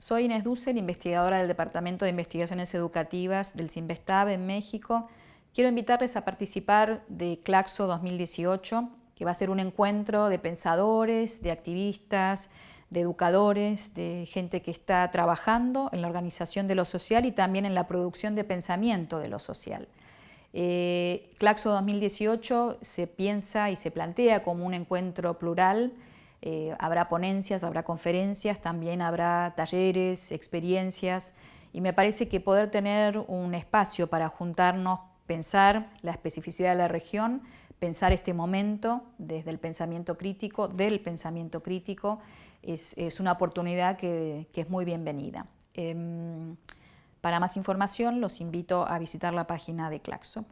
Soy Inés Dussel, investigadora del Departamento de Investigaciones Educativas del CIMBESTAB en México. Quiero invitarles a participar de CLACSO 2018, que va a ser un encuentro de pensadores, de activistas, de educadores, de gente que está trabajando en la organización de lo social y también en la producción de pensamiento de lo social. Eh, Claxo 2018 se piensa y se plantea como un encuentro plural eh, habrá ponencias, habrá conferencias, también habrá talleres, experiencias y me parece que poder tener un espacio para juntarnos, pensar la especificidad de la región, pensar este momento desde el pensamiento crítico, del pensamiento crítico, es, una oportunidad que, es muy bienvenida. Em, para más información los invito a visitar la página de Claxo.